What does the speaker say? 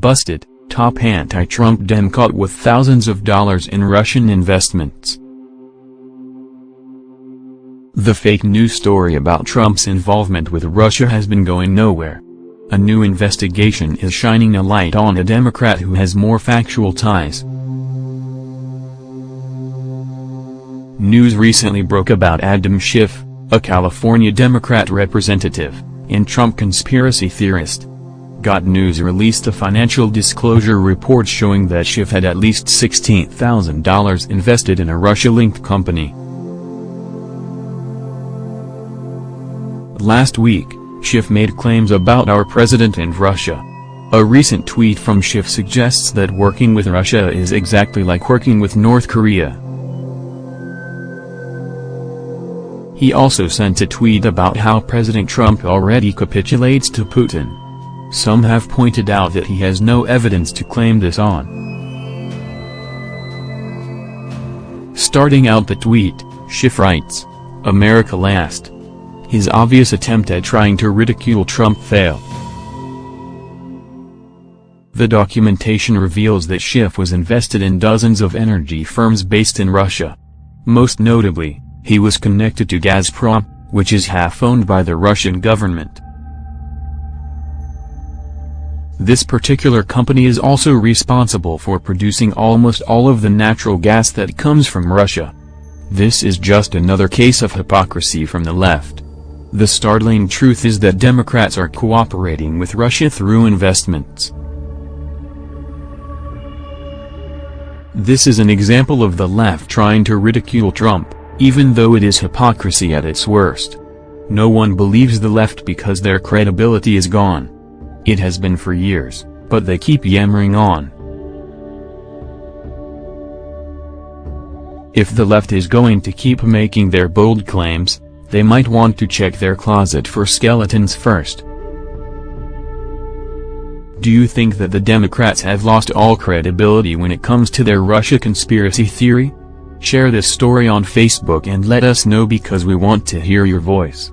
Busted, top anti-Trump Dem caught with thousands of dollars in Russian investments. The fake news story about Trump's involvement with Russia has been going nowhere. A new investigation is shining a light on a Democrat who has more factual ties. News recently broke about Adam Schiff, a California Democrat representative, and Trump conspiracy theorist. Got News released a financial disclosure report showing that Schiff had at least $16,000 invested in a Russia-linked company. Last week, Schiff made claims about our president and Russia. A recent tweet from Schiff suggests that working with Russia is exactly like working with North Korea. He also sent a tweet about how President Trump already capitulates to Putin. Some have pointed out that he has no evidence to claim this on. Starting out the tweet, Schiff writes, America last. His obvious attempt at trying to ridicule Trump failed. The documentation reveals that Schiff was invested in dozens of energy firms based in Russia. Most notably, he was connected to Gazprom, which is half-owned by the Russian government. This particular company is also responsible for producing almost all of the natural gas that comes from Russia. This is just another case of hypocrisy from the left. The startling truth is that Democrats are cooperating with Russia through investments. This is an example of the left trying to ridicule Trump even though it is hypocrisy at its worst. No one believes the left because their credibility is gone. It has been for years, but they keep yammering on. If the left is going to keep making their bold claims, they might want to check their closet for skeletons first. Do you think that the Democrats have lost all credibility when it comes to their Russia conspiracy theory? Share this story on Facebook and let us know because we want to hear your voice.